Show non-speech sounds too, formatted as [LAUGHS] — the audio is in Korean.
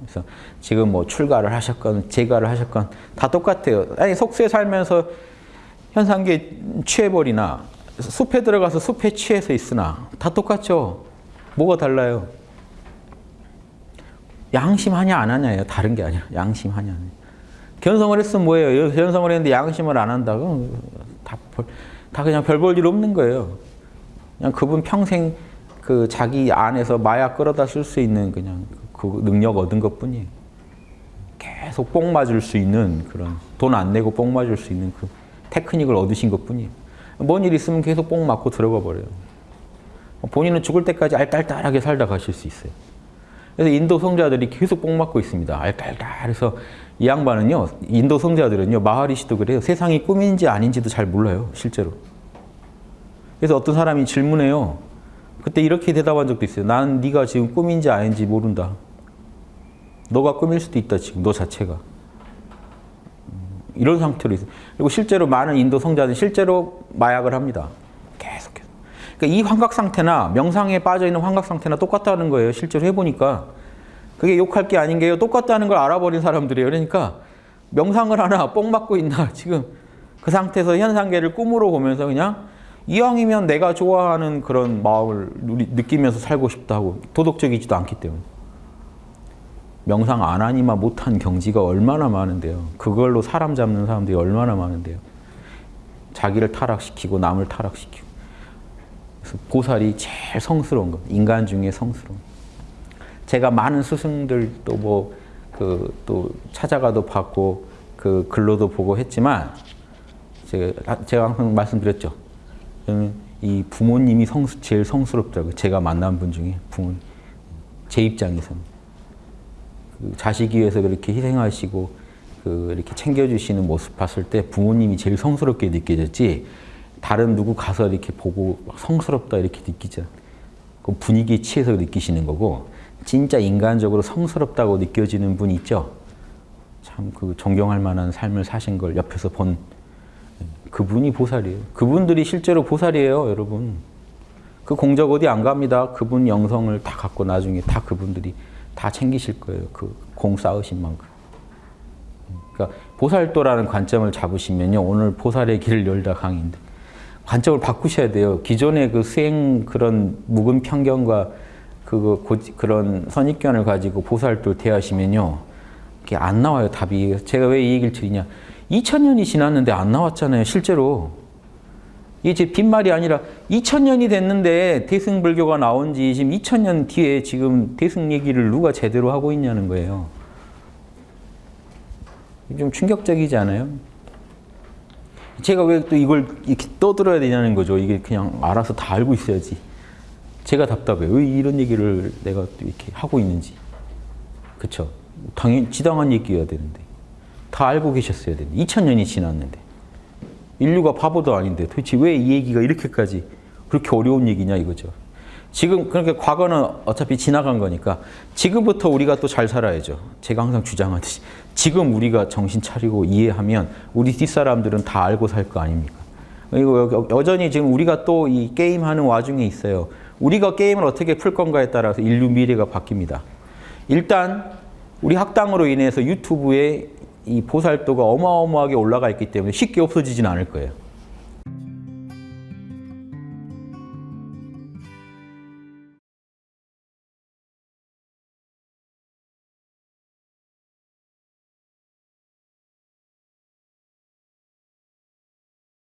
그래서 지금 뭐 출가를 하셨건 재가를 하셨건 다 똑같아요. 아니 속수에 살면서 현상계 취해버리나 숲에 들어가서 숲에 취해서 있으나 다 똑같죠. 뭐가 달라요? 양심하냐 안 하냐예요. 다른 게 아니라 양심하냐. 견성을 했으면 뭐예요? 견성을 했는데 양심을 안 한다고 다, 다 그냥 별 볼 일 없는 거예요. 그냥 그분 평생 그 자기 안에서 마약 끌어다 쓸 수 있는 그냥 그 능력 얻은 것 뿐이에요. 계속 뽕 맞을 수 있는 그런 돈 안 내고 뽕 맞을 수 있는 그 테크닉을 얻으신 것 뿐이에요. 뭔 일 있으면 계속 뽕 맞고 들어가 버려요. 본인은 죽을 때까지 알딸딸하게 살다 가실 수 있어요. 그래서 인도 성자들이 계속 뽕 맞고 있습니다. 알딸딸해서 이 양반은요, 인도 성자들은요, 마하리시도 그래요. 세상이 꿈인지 아닌지도 잘 몰라요, 실제로. 그래서 어떤 사람이 질문해요. 그때 이렇게 대답한 적도 있어요. 나는 네가 지금 꿈인지 아닌지 모른다. 너가 꿈일 수도 있다, 지금 너 자체가. 이런 상태로 있어요. 그리고 실제로 많은 인도 성자는 실제로 마약을 합니다. 계속해서. 그러니까 이 환각 상태나 명상에 빠져 있는 환각 상태나 똑같다는 거예요. 실제로 해보니까. 그게 욕할 게 아닌 게요. 똑같다는 걸 알아버린 사람들이에요. 그러니까 명상을 하나 뽕 맞고 있나 [LAUGHS] 지금 그 상태에서 현상계를 꿈으로 보면서 그냥 이왕이면 내가 좋아하는 그런 마음을 느끼면서 살고 싶다 하고 도덕적이지도 않기 때문에 명상 안 하니만 못한 경지가 얼마나 많은데요. 그걸로 사람 잡는 사람들이 얼마나 많은데요. 자기를 타락시키고 남을 타락시키고 그래서 보살이 제일 성스러운 거 인간 중에 성스러운 제가 많은 스승들 또 뭐 그 또 찾아가도 받고 그 글로도 보고 했지만 제가 제가 항상 말씀드렸죠. 이 부모님이 성수, 제일 성스럽다고 제가 만난 분 중에 부모 제 입장에서는 그 자식 위해서 그렇게 희생하시고 그 이렇게 챙겨주시는 모습 봤을 때 부모님이 제일 성스럽게 느껴졌지 다른 누구 가서 이렇게 보고 성스럽다 이렇게 느끼죠. 그 분위기에 취해서 느끼시는 거고 진짜 인간적으로 성스럽다고 느껴지는 분 있죠. 참 그 존경할 만한 삶을 사신 걸 옆에서 본 그분이 보살이에요. 그분들이 실제로 보살이에요, 여러분. 그 공적 어디 안 갑니다. 그분 영성을 다 갖고 나중에 다 그분들이 다 챙기실 거예요. 그 공 쌓으신 만큼. 그러니까 보살도라는 관점을 잡으시면요. 오늘 보살의 길을 열다 강인데 관점을 바꾸셔야 돼요. 기존의 그 수행 그런 묵은 편견과 그 그런 선입견을 가지고 보살도 대하시면요. 이게 안 나와요, 답이. 제가 왜 이 얘기를 드리냐. 2000년이 지났는데 안 나왔잖아요, 실제로. 이게 제 빈말이 아니라 2000년이 됐는데 대승불교가 나온 지 지금 2000년 뒤에 지금 대승 얘기를 누가 제대로 하고 있냐는 거예요. 좀 충격적이지 않아요? 제가 왜 또 이걸 이렇게 떠들어야 되냐는 거죠. 이게 그냥 알아서 다 알고 있어야지. 제가 답답해요. 왜 이런 얘기를 내가 또 이렇게 하고 있는지. 그쵸? 당연히 지당한 얘기여야 되는데. 다 알고 계셨어야 되는데. 2000년이 지났는데. 인류가 바보도 아닌데 도대체 왜 이 얘기가 이렇게까지 그렇게 어려운 얘기냐 이거죠. 지금 그러니까 과거는 어차피 지나간 거니까 지금부터 우리가 또 잘 살아야죠. 제가 항상 주장하듯이 지금 우리가 정신 차리고 이해하면 우리 뒷사람들은 다 알고 살 거 아닙니까? 그리고 여전히 지금 우리가 또 이 게임하는 와중에 있어요. 우리가 게임을 어떻게 풀 건가에 따라서 인류 미래가 바뀝니다. 일단 우리 학당으로 인해서 유튜브에 이 보살도가 어마어마하게 올라가 있기 때문에 쉽게 없어지진 않을 거예요.